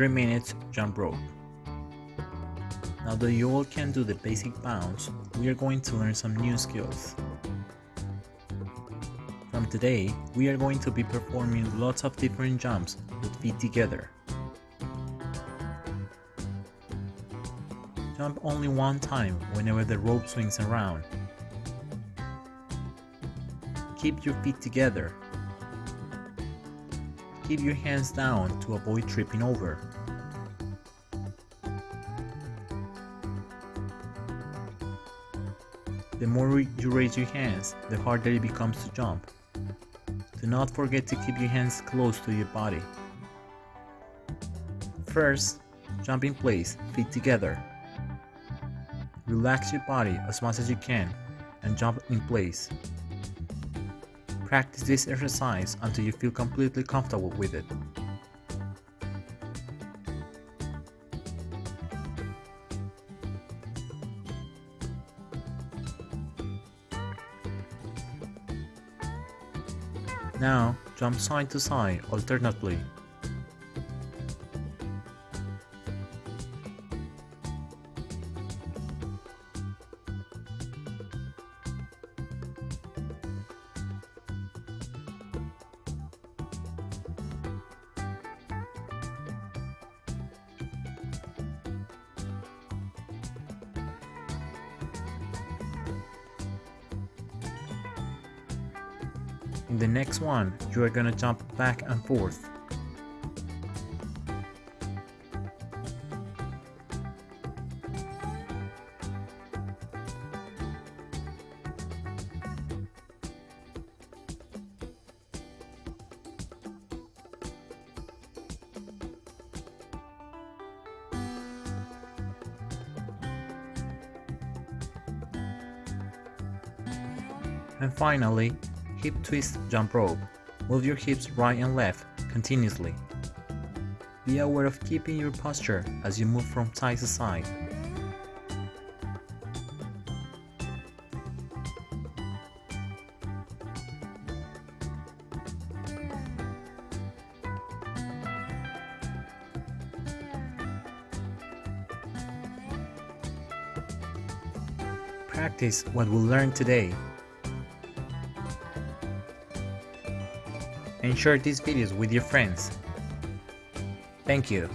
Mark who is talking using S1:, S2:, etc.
S1: 3 minutes jump rope. Now that you all can do the basic bounce, we are going to learn some new skills. From today, we are going to be performing lots of different jumps with feet together. Jump only one time whenever the rope swings around. Keep your feet together. Keep your hands down to avoid tripping over. The more you raise your hands, the harder it becomes to jump. Do not forget to keep your hands close to your body. First, jump in place, feet together. Relax your body as much as you can and jump in place. Practice this exercise until you feel completely comfortable with it. Now, jump side to side alternately. In the next one, you are gonna jump back and forth. And finally, hip twist jump rope. Move your hips right and left continuously. Be aware of keeping your posture as you move from side to side. Practice what we learned today and share these videos with your friends. Thank you.